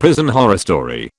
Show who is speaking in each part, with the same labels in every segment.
Speaker 1: Prison Horror Story.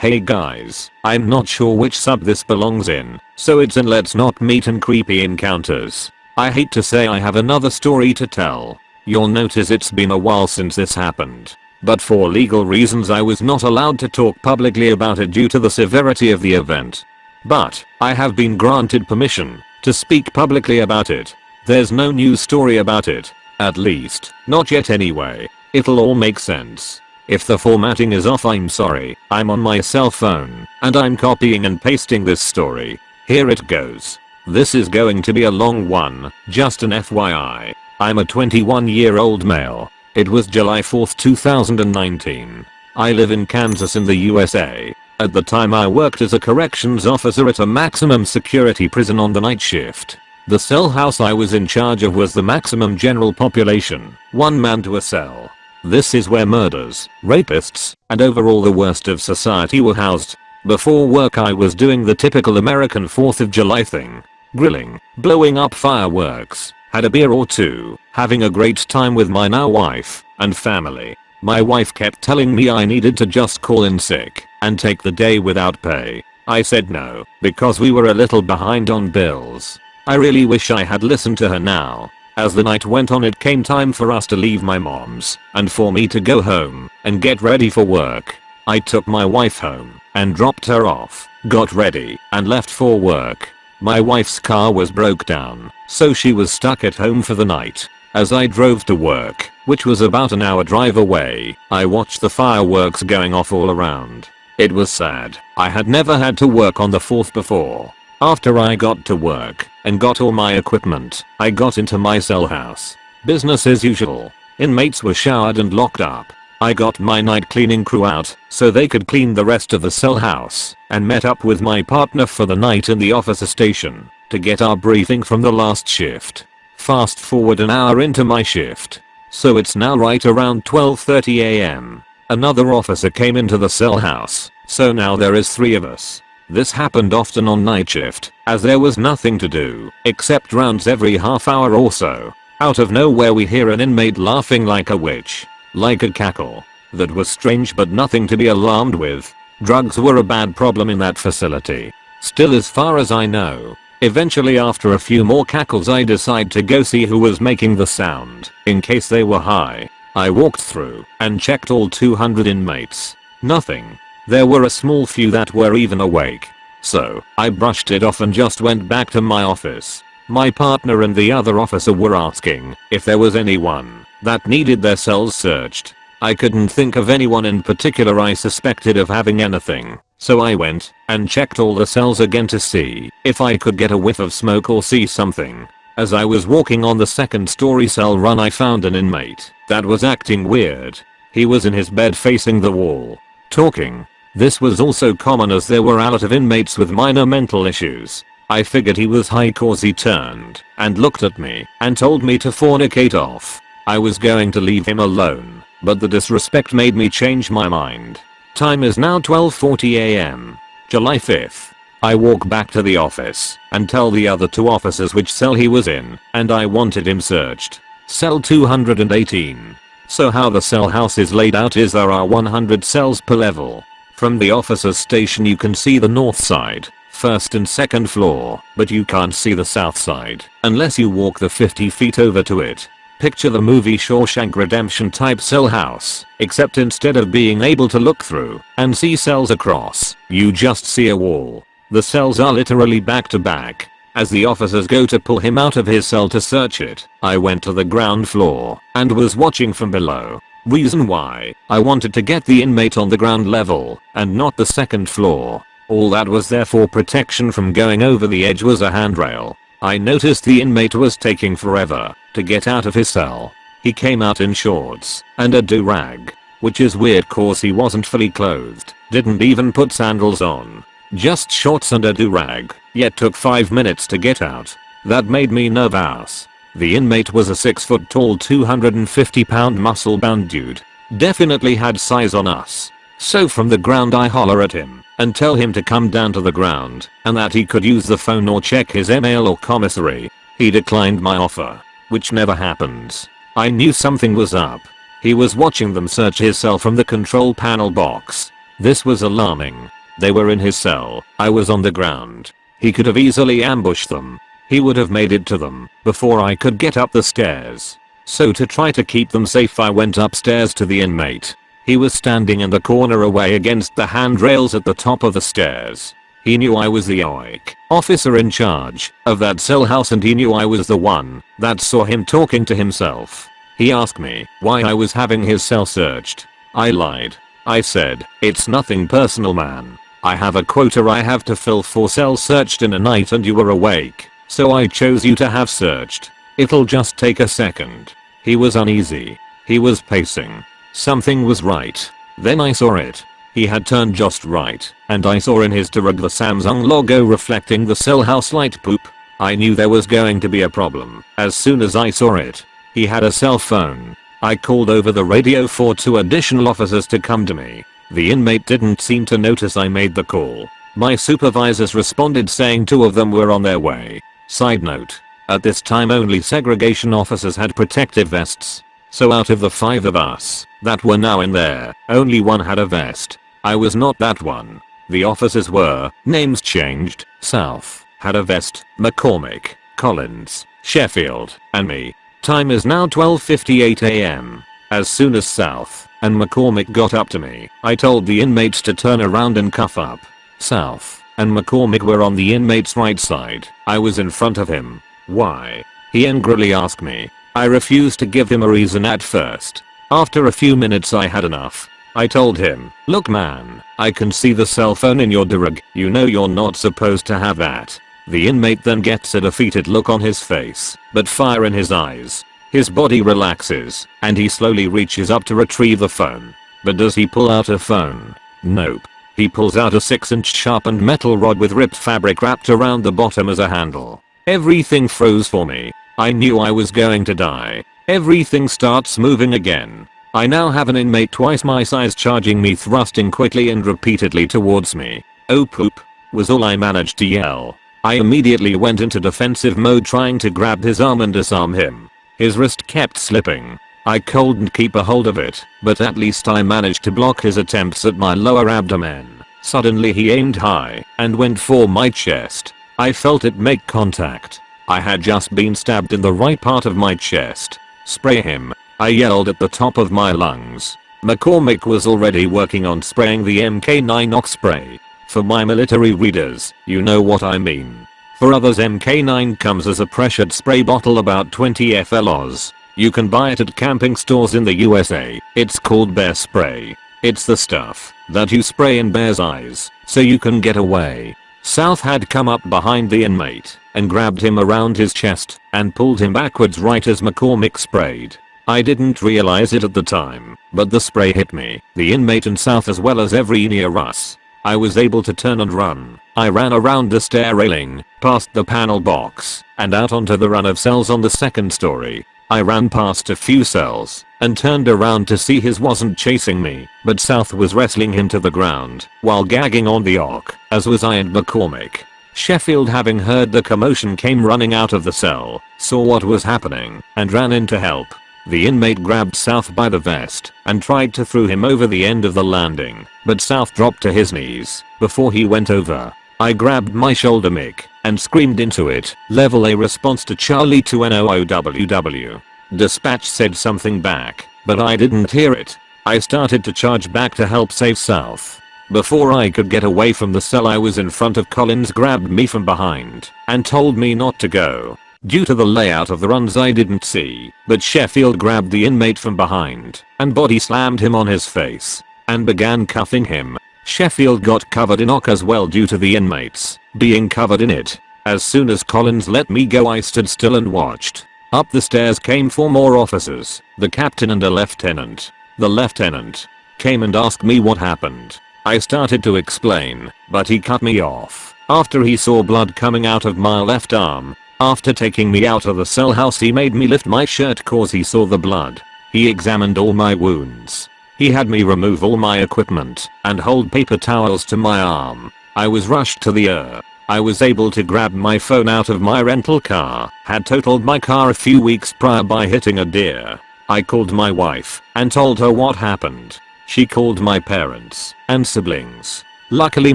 Speaker 1: Hey guys, I'm not sure which sub this belongs in, so it's in Let's Not Meet and Creepy Encounters. I hate to say I have another story to tell. You'll notice it's been a while since this happened. But for legal reasons I was not allowed to talk publicly about it due to the severity of the event. But, I have been granted permission to speak publicly about it. There's no news story about it. At least, not yet anyway. It'll all make sense. If the formatting is off I'm sorry, I'm on my cell phone, and I'm copying and pasting this story. Here it goes. This is going to be a long one, just an FYI. I'm a 21 year old male. It was July 4th 2019. I live in Kansas in the USA. At the time I worked as a corrections officer at a maximum security prison on the night shift. The cell house I was in charge of was the maximum general population, one man to a cell. This is where murders, rapists, and overall the worst of society were housed. Before work I was doing the typical American 4th of July thing. Grilling, blowing up fireworks, had a beer or two, having a great time with my now wife and family. My wife kept telling me I needed to just call in sick and take the day without pay. I said no, because we were a little behind on bills. I really wish I had listened to her now, as the night went on it came time for us to leave my mom's and for me to go home and get ready for work. I took my wife home and dropped her off, got ready and left for work. My wife's car was broke down, so she was stuck at home for the night. As I drove to work, which was about an hour drive away, I watched the fireworks going off all around. It was sad. I had never had to work on the 4th before. After I got to work and got all my equipment, I got into my cell house. Business as usual. Inmates were showered and locked up. I got my night cleaning crew out so they could clean the rest of the cell house and met up with my partner for the night in the officer station to get our briefing from the last shift. Fast forward an hour into my shift. So it's now right around 12.30 am. Another officer came into the cell house, so now there is three of us. This happened often on night shift, as there was nothing to do, except rounds every half hour or so. Out of nowhere we hear an inmate laughing like a witch. Like a cackle. That was strange but nothing to be alarmed with. Drugs were a bad problem in that facility. Still as far as I know. Eventually after a few more cackles I decide to go see who was making the sound, in case they were high. I walked through and checked all 200 inmates. Nothing. There were a small few that were even awake. So, I brushed it off and just went back to my office. My partner and the other officer were asking if there was anyone that needed their cells searched. I couldn't think of anyone in particular I suspected of having anything, so I went and checked all the cells again to see if I could get a whiff of smoke or see something. As I was walking on the second story cell run I found an inmate that was acting weird. He was in his bed facing the wall, talking this was also common as there were a lot of inmates with minor mental issues. I figured he was high cause he turned and looked at me and told me to fornicate off. I was going to leave him alone, but the disrespect made me change my mind. Time is now 12.40 am. July 5th. I walk back to the office and tell the other two officers which cell he was in and I wanted him searched. Cell 218. So how the cell house is laid out is there are 100 cells per level. From the officer's station you can see the north side, first and second floor, but you can't see the south side unless you walk the 50 feet over to it. Picture the movie Shawshank Redemption type cell house, except instead of being able to look through and see cells across, you just see a wall. The cells are literally back to back. As the officers go to pull him out of his cell to search it, I went to the ground floor and was watching from below. Reason why, I wanted to get the inmate on the ground level and not the second floor. All that was there for protection from going over the edge was a handrail. I noticed the inmate was taking forever to get out of his cell. He came out in shorts and a do-rag. Which is weird cause he wasn't fully clothed, didn't even put sandals on. Just shorts and a do-rag, yet took 5 minutes to get out. That made me nervous. The inmate was a 6 foot tall 250 pound muscle bound dude. Definitely had size on us. So from the ground I holler at him and tell him to come down to the ground and that he could use the phone or check his email or commissary. He declined my offer. Which never happens. I knew something was up. He was watching them search his cell from the control panel box. This was alarming. They were in his cell, I was on the ground. He could have easily ambushed them. He would have made it to them before I could get up the stairs. So to try to keep them safe I went upstairs to the inmate. He was standing in the corner away against the handrails at the top of the stairs. He knew I was the OIC officer in charge of that cell house and he knew I was the one that saw him talking to himself. He asked me why I was having his cell searched. I lied. I said, it's nothing personal man. I have a quota I have to fill for cells searched in a night and you were awake. So I chose you to have searched. It'll just take a second. He was uneasy. He was pacing. Something was right. Then I saw it. He had turned just right, and I saw in his do-rag the Samsung logo reflecting the cell house light poop. I knew there was going to be a problem as soon as I saw it. He had a cell phone. I called over the radio for two additional officers to come to me. The inmate didn't seem to notice I made the call. My supervisors responded saying two of them were on their way. Side note. At this time only segregation officers had protective vests. So out of the five of us that were now in there, only one had a vest. I was not that one. The officers were, names changed, South, had a vest, McCormick, Collins, Sheffield, and me. Time is now 12.58am. As soon as South and McCormick got up to me, I told the inmates to turn around and cuff up. South and McCormick were on the inmate's right side. I was in front of him. Why? He angrily asked me. I refused to give him a reason at first. After a few minutes I had enough. I told him, look man, I can see the cell phone in your do-rag, you know you're not supposed to have that. The inmate then gets a defeated look on his face, but fire in his eyes. His body relaxes, and he slowly reaches up to retrieve the phone. But does he pull out a phone? Nope. He pulls out a 6 inch sharpened metal rod with ripped fabric wrapped around the bottom as a handle. Everything froze for me. I knew I was going to die. Everything starts moving again. I now have an inmate twice my size charging me thrusting quickly and repeatedly towards me. Oh poop. Was all I managed to yell. I immediately went into defensive mode trying to grab his arm and disarm him. His wrist kept slipping. I couldn't keep a hold of it, but at least I managed to block his attempts at my lower abdomen. Suddenly he aimed high and went for my chest. I felt it make contact. I had just been stabbed in the right part of my chest. Spray him. I yelled at the top of my lungs. McCormick was already working on spraying the MK9 OC spray. For my military readers, you know what I mean. For others MK9 comes as a pressured spray bottle about 20 FLOs. You can buy it at camping stores in the USA. It's called bear spray. It's the stuff that you spray in bear's eyes so you can get away. South had come up behind the inmate and grabbed him around his chest and pulled him backwards right as McCormick sprayed. I didn't realize it at the time, but the spray hit me, the inmate and South as well as every near us. I was able to turn and run. I ran around the stair railing, past the panel box, and out onto the run of cells on the second story. I ran past a few cells and turned around to see his wasn't chasing me, but South was wrestling him to the ground while gagging on the arc, as was I and McCormick. Sheffield having heard the commotion came running out of the cell, saw what was happening, and ran in to help. The inmate grabbed South by the vest and tried to throw him over the end of the landing, but South dropped to his knees before he went over. I grabbed my shoulder mic and screamed into it, level A response to Charlie 2 NOOWW. Dispatch said something back, but I didn't hear it. I started to charge back to help save South. Before I could get away from the cell I was in front of Collins grabbed me from behind and told me not to go. Due to the layout of the runs I didn't see, but Sheffield grabbed the inmate from behind and body slammed him on his face and began cuffing him Sheffield got covered in OC as well due to the inmates being covered in it. As soon as Collins let me go I stood still and watched. Up the stairs came four more officers, the captain and a lieutenant. The lieutenant came and asked me what happened. I started to explain, but he cut me off. After he saw blood coming out of my left arm. After taking me out of the cell house he made me lift my shirt cause he saw the blood. He examined all my wounds. He had me remove all my equipment and hold paper towels to my arm. I was rushed to the ER. I was able to grab my phone out of my rental car, had totaled my car a few weeks prior by hitting a deer. I called my wife and told her what happened. She called my parents and siblings. Luckily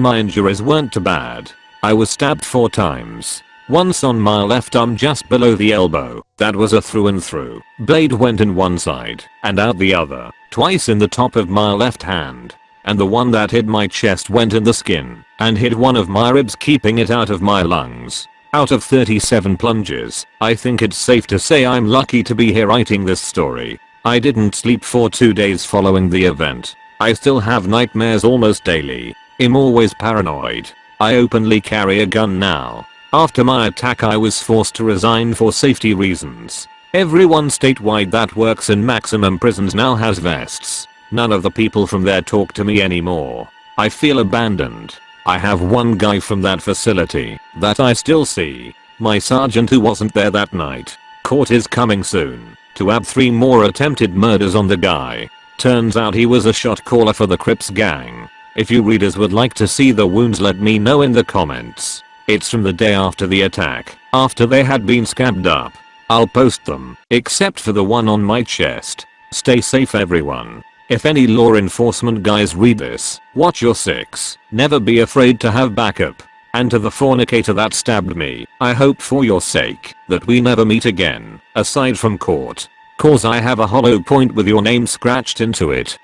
Speaker 1: my injuries weren't too bad. I was stabbed 4 times. Once on my left arm just below the elbow, that was a through and through. Blade went in one side and out the other. Twice in the top of my left hand. And the one that hit my chest went in the skin and hit one of my ribs keeping it out of my lungs. Out of 37 plunges, I think it's safe to say I'm lucky to be here writing this story. I didn't sleep for 2 days following the event. I still have nightmares almost daily. I'm always paranoid. I openly carry a gun now. After my attack I was forced to resign for safety reasons. Everyone statewide that works in maximum prisons now has vests. None of the people from there talk to me anymore. I feel abandoned. I have one guy from that facility that I still see. My sergeant who wasn't there that night. Court is coming soon to add 3 more attempted murders on the guy. Turns out he was a shot caller for the Crips gang. If you readers would like to see the wounds let me know in the comments. It's from the day after the attack, after they had been scabbed up. I'll post them, except for the one on my chest. Stay safe everyone. If any law enforcement guys read this, watch your six. Never be afraid to have backup. And to the fornicator that stabbed me, I hope for your sake that we never meet again, aside from court. Cause I have a hollow point with your name scratched into it.